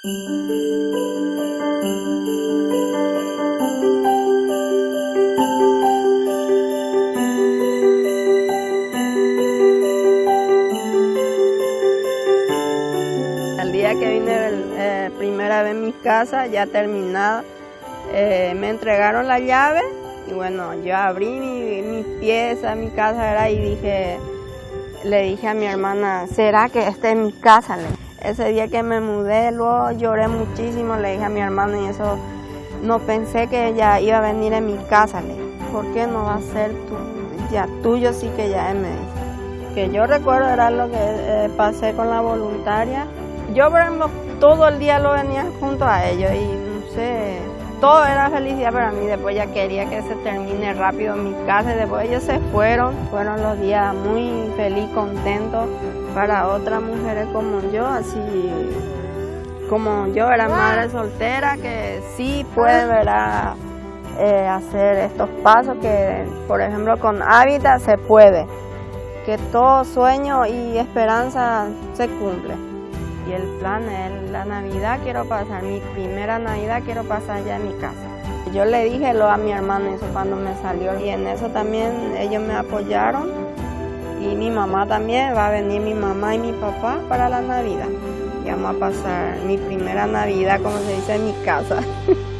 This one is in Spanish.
El día que vine eh, primera vez en mi casa, ya terminada, eh, me entregaron la llave y bueno, yo abrí mi, mi pieza, mi casa era, y dije, le dije a mi hermana, ¿será que esta es mi casa? Ese día que me mudé, luego lloré muchísimo, le dije a mi hermana y eso, no pensé que ella iba a venir en mi casa, le ¿por qué no va a ser tu, ya tuyo sí que ya me dice. Que yo recuerdo era lo que eh, pasé con la voluntaria. Yo, por ejemplo, todo el día lo venía junto a ellos y no sé, todo era felicidad para mí. Después ya quería que se termine rápido mi casa después ellos se fueron. Fueron los días muy feliz, contentos para otras mujeres como yo, así como yo era madre soltera, que sí puede. Eh, hacer estos pasos, que por ejemplo con Hábitat se puede, que todo sueño y esperanza se cumple. Y el plan es la Navidad quiero pasar, mi primera Navidad quiero pasar ya en mi casa. Yo le dije lo a mi hermano eso cuando me salió y en eso también ellos me apoyaron y mi mamá también, va a venir mi mamá y mi papá para la Navidad. Y vamos a pasar mi primera Navidad, como se dice, en mi casa.